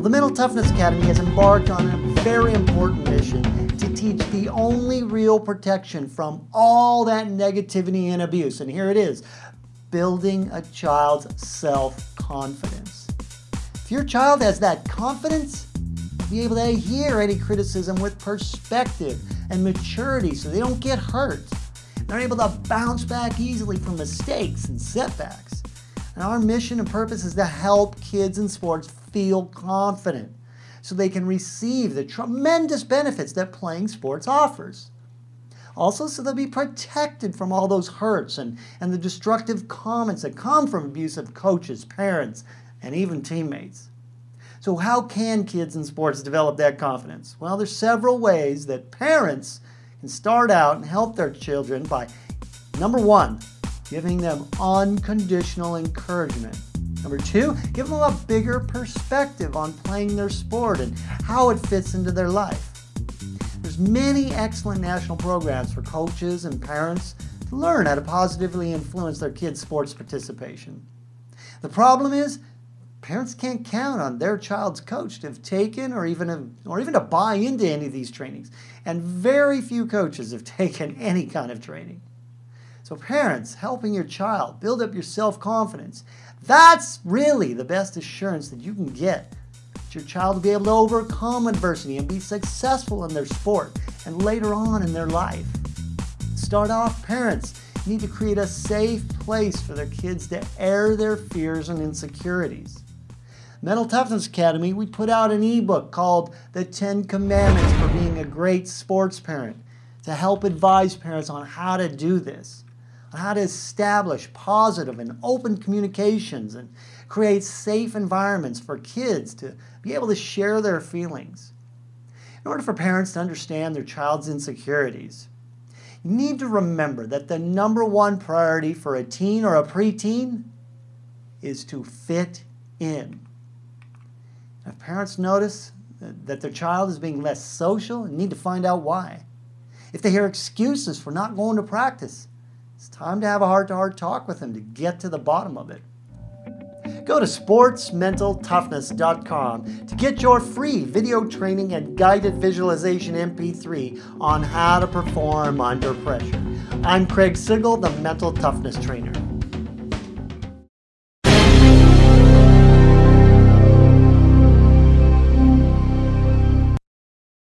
Well, the Mental Toughness Academy has embarked on a very important mission to teach the only real protection from all that negativity and abuse. And here it is, building a child's self-confidence. If your child has that confidence, be able to hear any criticism with perspective and maturity so they don't get hurt. They're able to bounce back easily from mistakes and setbacks. And our mission and purpose is to help kids in sports feel confident so they can receive the tremendous benefits that playing sports offers. Also, so they'll be protected from all those hurts and, and the destructive comments that come from abusive coaches, parents, and even teammates. So how can kids in sports develop that confidence? Well, there's several ways that parents can start out and help their children by, number one, giving them unconditional encouragement. Number two, give them a bigger perspective on playing their sport and how it fits into their life. There's many excellent national programs for coaches and parents to learn how to positively influence their kids' sports participation. The problem is, parents can't count on their child's coach to have taken or even, or even to buy into any of these trainings. And very few coaches have taken any kind of training. So parents, helping your child build up your self-confidence, that's really the best assurance that you can get that your child will be able to overcome adversity and be successful in their sport and later on in their life. Start off, parents need to create a safe place for their kids to air their fears and insecurities. Mental Toughness Academy, we put out an ebook called The 10 Commandments for Being a Great Sports Parent to help advise parents on how to do this how to establish positive and open communications and create safe environments for kids to be able to share their feelings. In order for parents to understand their child's insecurities, you need to remember that the number one priority for a teen or a preteen is to fit in. If parents notice that their child is being less social, you need to find out why. If they hear excuses for not going to practice, it's time to have a heart-to-heart talk with them to get to the bottom of it. Go to sportsmentaltoughness.com to get your free video training and guided visualization MP3 on how to perform under pressure. I'm Craig Sigl, the Mental Toughness Trainer.